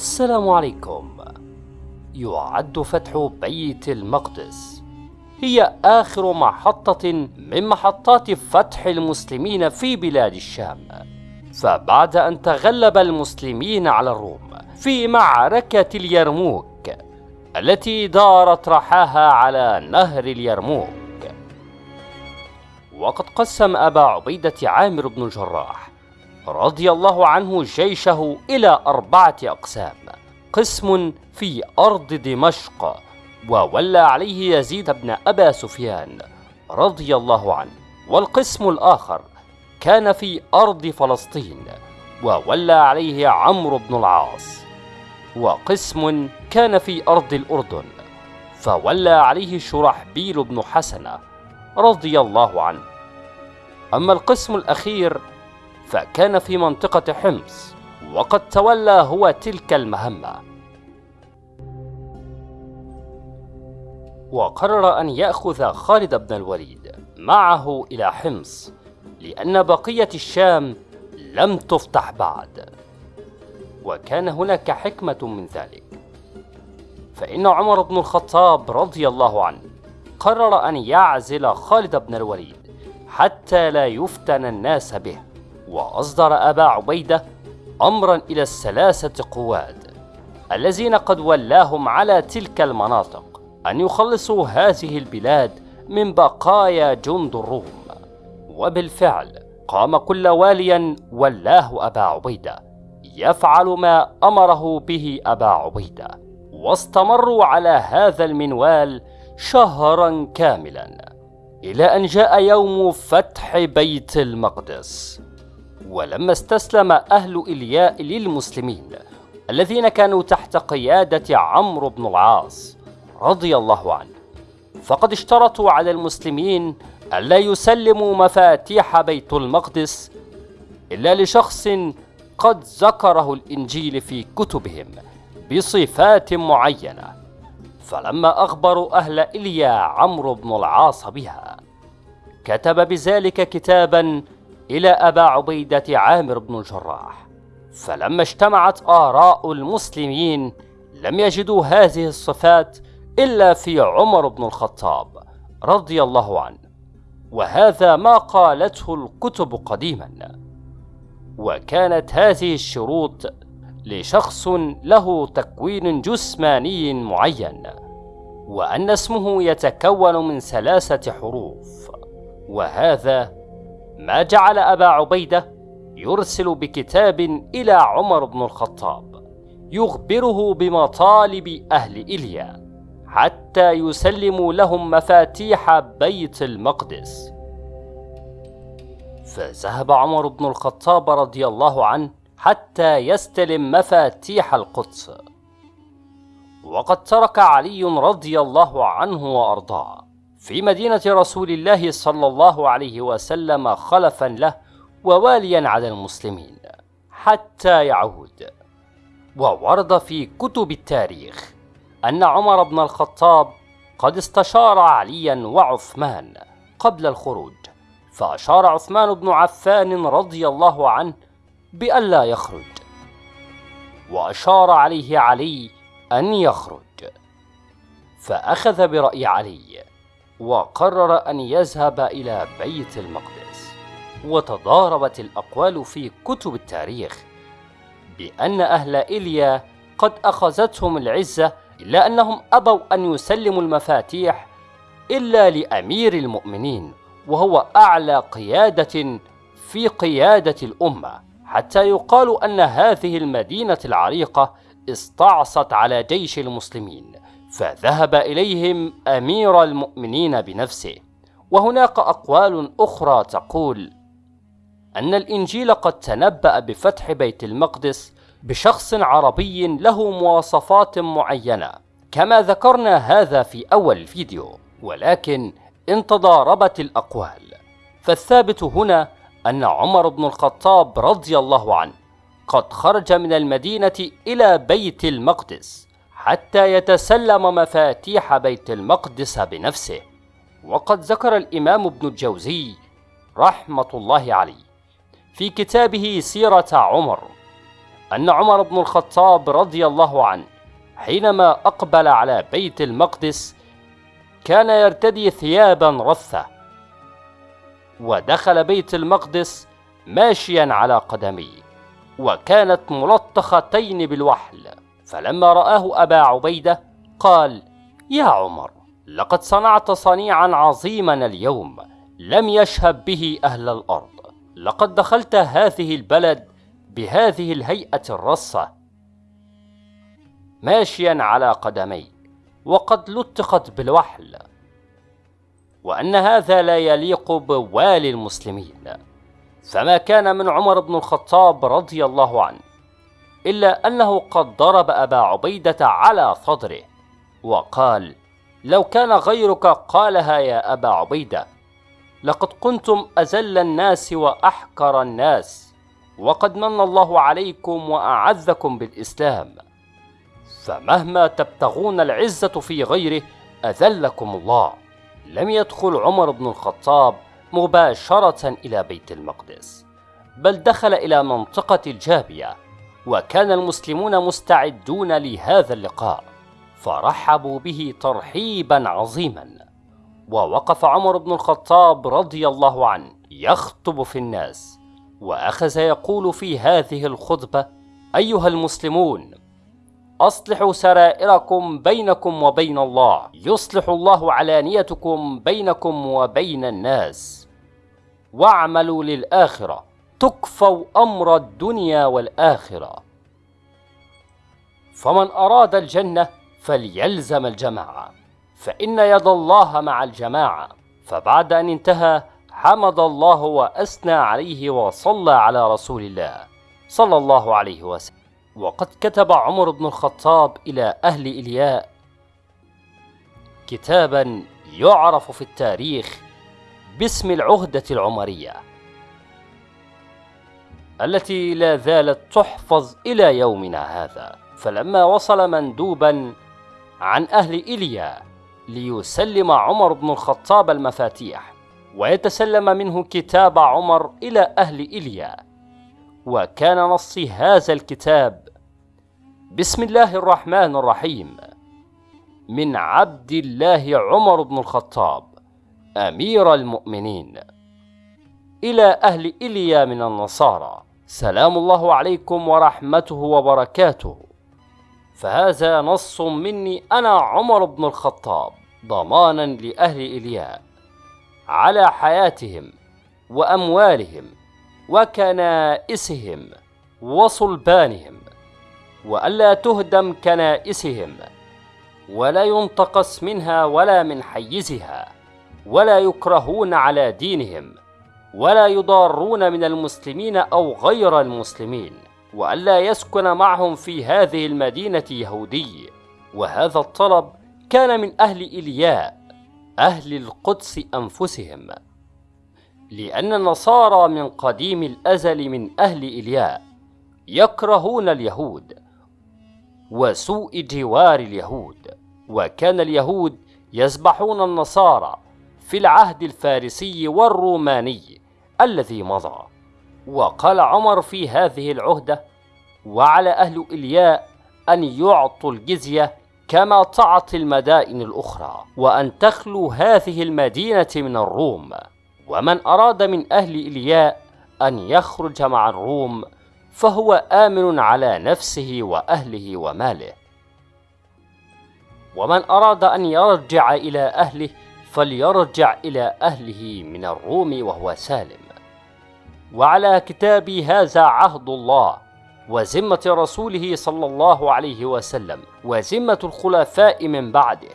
السلام عليكم. يعد فتح بيت المقدس. هي آخر محطة من محطات فتح المسلمين في بلاد الشام. فبعد أن تغلب المسلمين على الروم في معركة اليرموك التي دارت رحاها على نهر اليرموك. وقد قسم أبا عبيدة عامر بن الجراح رضي الله عنه جيشه إلى أربعة أقسام. قسم في أرض دمشق وولى عليه يزيد بن أبا سفيان رضي الله عنه. والقسم الآخر كان في أرض فلسطين وولى عليه عمرو بن العاص. وقسم كان في أرض الأردن فولى عليه شرحبيل بن حسنة رضي الله عنه. أما القسم الأخير فكان في منطقة حمص وقد تولى هو تلك المهمة. وقرر أن يأخذ خالد بن الوليد معه إلى حمص لأن بقية الشام لم تفتح بعد. وكان هناك حكمة من ذلك. فإن عمر بن الخطاب رضي الله عنه قرر أن يعزل خالد بن الوليد حتى لا يفتن الناس به. وأصدر أبا عبيدة أمرا إلى الثلاثة قواد الذين قد ولاهم على تلك المناطق أن يخلصوا هذه البلاد من بقايا جند الروم. وبالفعل قام كل واليا ولاه أبا عبيدة يفعل ما أمره به أبا عبيدة واستمروا على هذا المنوال شهرا كاملا إلى أن جاء يوم فتح بيت المقدس. ولما استسلم أهل إلياء للمسلمين الذين كانوا تحت قيادة عمرو بن العاص رضي الله عنه فقد اشترطوا على المسلمين ألا يسلموا مفاتيح بيت المقدس إلا لشخص قد ذكره الإنجيل في كتبهم بصفات معينة فلما أخبروا أهل إليا عمرو بن العاص بها كتب بذلك كتابا إلى أبا عبيدة عامر بن الجراح. فلما اجتمعت آراء المسلمين لم يجدوا هذه الصفات إلا في عمر بن الخطاب رضي الله عنه وهذا ما قالته الكتب قديما. وكانت هذه الشروط لشخص له تكوين جسماني معين وأن اسمه يتكون من ثلاثة حروف وهذا ما جعل أبا عبيدة يرسل بكتاب إلى عمر بن الخطاب يخبره بمطالب أهل إليا حتى يسلموا لهم مفاتيح بيت المقدس. فذهب عمر بن الخطاب رضي الله عنه حتى يستلم مفاتيح القدس. وقد ترك علي رضي الله عنه وأرضاه. في مدينة رسول الله صلى الله عليه وسلم خلفا له وواليا على المسلمين حتى يعود. وورد في كتب التاريخ أن عمر بن الخطاب قد استشار عليا وعثمان قبل الخروج فأشار عثمان بن عفان رضي الله عنه بألا يخرج. وأشار عليه علي أن يخرج. فأخذ برأي علي وقرر أن يذهب إلى بيت المقدس وتضاربت الأقوال في كتب التاريخ بأن أهل إليا قد أخذتهم العزة إلا أنهم أبوا أن يسلموا المفاتيح إلا لأمير المؤمنين وهو أعلى قيادة في قيادة الأمة حتى يقال أن هذه المدينة العريقة استعصت على جيش المسلمين. فذهب إليهم أمير المؤمنين بنفسه. وهناك أقوال أخرى تقول أن الإنجيل قد تنبأ بفتح بيت المقدس بشخص عربي له مواصفات معينة كما ذكرنا هذا في أول الفيديو ولكن إن تضاربت الأقوال. فالثابت هنا أن عمر بن الخطاب رضي الله عنه قد خرج من المدينة إلى بيت المقدس. حتى يتسلم مفاتيح بيت المقدس بنفسه. وقد ذكر الإمام ابن الجوزي رحمة الله عليه في كتابه سيرة عمر أن عمر بن الخطاب رضي الله عنه حينما أقبل على بيت المقدس كان يرتدي ثيابا رثة ودخل بيت المقدس ماشيا على قدميه وكانت ملطختين بالوحل. فلما رآه أبا عبيدة قال يا عمر لقد صنعت صنيعا عظيما اليوم لم يشهب به أهل الأرض. لقد دخلت هذه البلد بهذه الهيئة الرصة. ماشيا على قدمي وقد لطقت بالوحل. وأن هذا لا يليق بوالي المسلمين. فما كان من عمر بن الخطاب رضي الله عنه. إلا أنه قد ضرب أبا عبيدة على صدره وقال لو كان غيرك قالها يا أبا عبيدة لقد كنتم أزل الناس وأحقر الناس وقد من الله عليكم وأعزكم بالإسلام فمهما تبتغون العزة في غيره أذلكم الله. لم يدخل عمر بن الخطاب مباشرة إلى بيت المقدس بل دخل إلى منطقة الجابية. وكان المسلمون مستعدون لهذا اللقاء فرحبوا به ترحيبا عظيما. ووقف عمر بن الخطاب رضي الله عنه يخطب في الناس وأخذ يقول في هذه الخطبة أيها المسلمون أصلحوا سرائركم بينكم وبين الله يصلح الله علانيتكم بينكم وبين الناس واعملوا للآخرة تكفوا أمر الدنيا والآخرة. فمن أراد الجنة فليلزم الجماعة فإن يد الله مع الجماعة. فبعد أن انتهى حمد الله وأثنى عليه وصلى على رسول الله صلى الله عليه وسلم. وقد كتب عمر بن الخطاب إلى أهل إلياء كتابا يعرف في التاريخ باسم العهدة العمرية. التي لا زالت تحفظ إلى يومنا هذا. فلما وصل مندوبا عن أهل إيليا ليسلم عمر بن الخطاب المفاتيح ويتسلم منه كتاب عمر إلى أهل إيليا. وكان نص هذا الكتاب بسم الله الرحمن الرحيم. من عبد الله عمر بن الخطاب أمير المؤمنين. إلى أهل إيليا من النصارى. سلام الله عليكم ورحمته وبركاته. فهذا نص مني أنا عمر بن الخطاب ضمانا لأهل ايلياء على حياتهم وأموالهم وكنائسهم وصلبانهم وألا تهدم كنائسهم ولا ينتقص منها ولا من حيزها ولا يكرهون على دينهم. ولا يضارون من المسلمين أو غير المسلمين وألا يسكن معهم في هذه المدينة يهودي. وهذا الطلب كان من أهل إلياء أهل القدس أنفسهم. لأن النصارى من قديم الأزل من أهل إلياء يكرهون اليهود وسوء جوار اليهود. وكان اليهود يذبحون النصارى في العهد الفارسي والروماني الذي مضى. وقال عمر في هذه العهدة وعلى أهل إلياء أن يعطوا الجزية كما تعطي المدائن الأخرى وأن تخلو هذه المدينة من الروم. ومن أراد من أهل إلياء أن يخرج مع الروم فهو آمن على نفسه وأهله وماله. ومن أراد أن يرجع إلى أهله فليرجع إلى أهله من الروم وهو سالم. وعلى كتابي هذا عهد الله وذمة رسوله صلى الله عليه وسلم وذمة الخلفاء من بعده.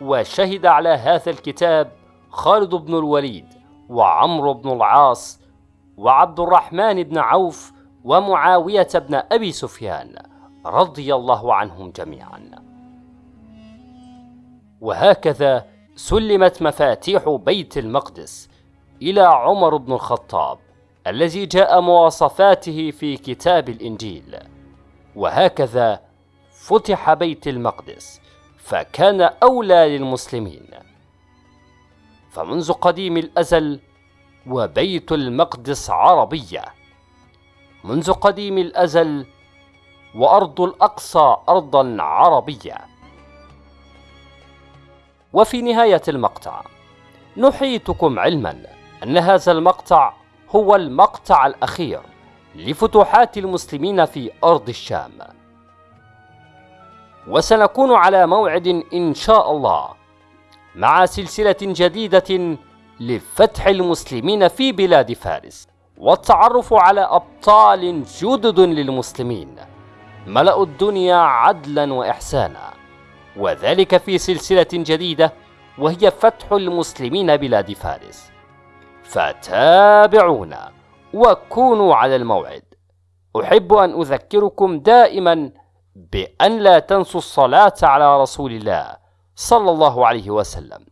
وشهد على هذا الكتاب خالد بن الوليد وعمرو بن العاص وعبد الرحمن بن عوف ومعاوية بن أبي سفيان رضي الله عنهم جميعا. وهكذا سلمت مفاتيح بيت المقدس إلى عمر بن الخطاب. الذي جاء مواصفاته في كتاب الإنجيل. وهكذا فتح بيت المقدس فكان أولى للمسلمين. فمنذ قديم الأزل وبيت المقدس عربية. منذ قديم الأزل وأرض الأقصى أرضا عربية. وفي نهاية المقطع نحيطكم علما أن هذا المقطع هو المقطع الأخير لفتوحات المسلمين في أرض الشام. وسنكون على موعد إن شاء الله مع سلسلة جديدة لفتح المسلمين في بلاد فارس والتعرف على أبطال جدد للمسلمين. ملأوا الدنيا عدلا وإحسانا. وذلك في سلسلة جديدة وهي فتح المسلمين بلاد فارس. فتابعونا وكونوا على الموعد. أحب أن أذكركم دائما بأن لا تنسوا الصلاة على رسول الله صلى الله عليه وسلم.